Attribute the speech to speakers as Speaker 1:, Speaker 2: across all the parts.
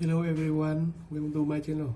Speaker 1: Hello everyone, welcome to my channel.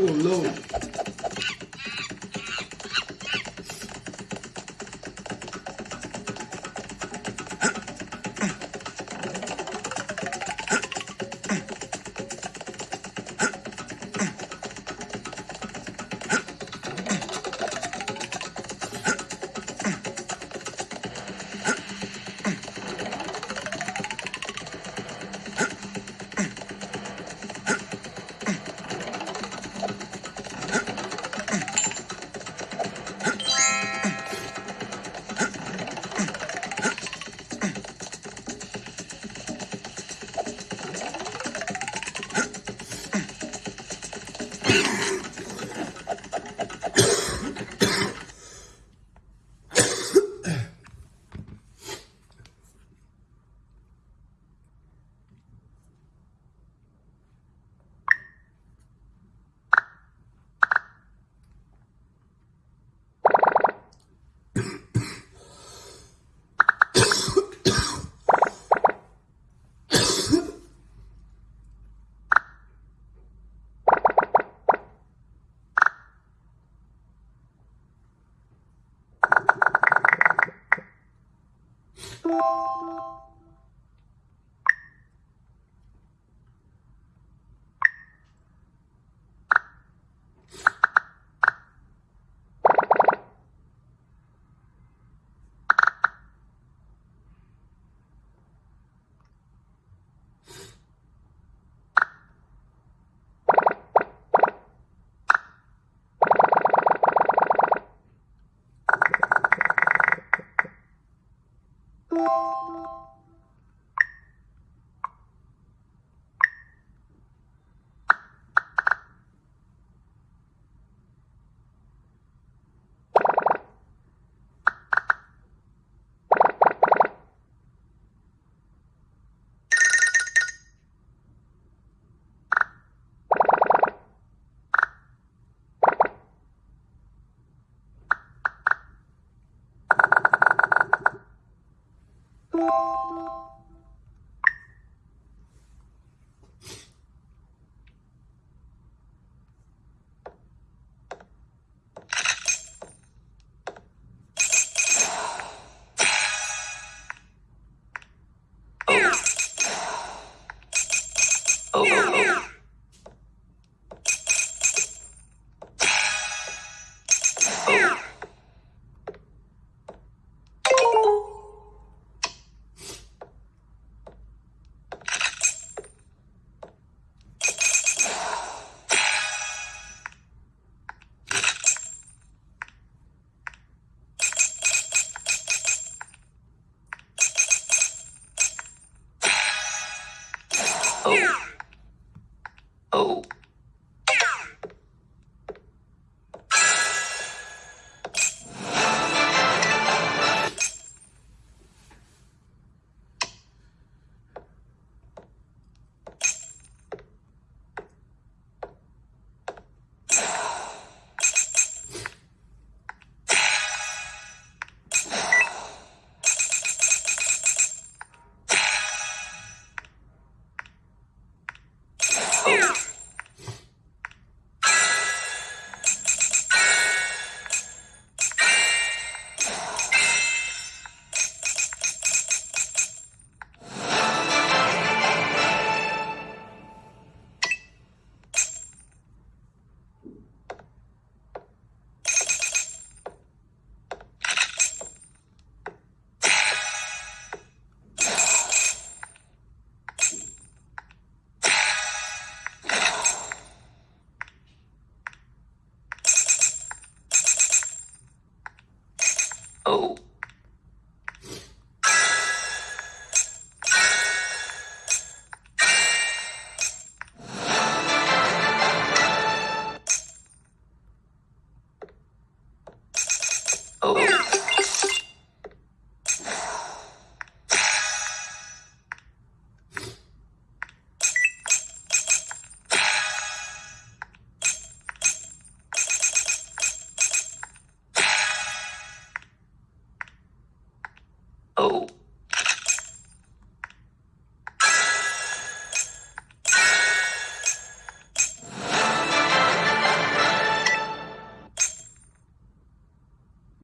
Speaker 2: Oh, Lord. you Oh.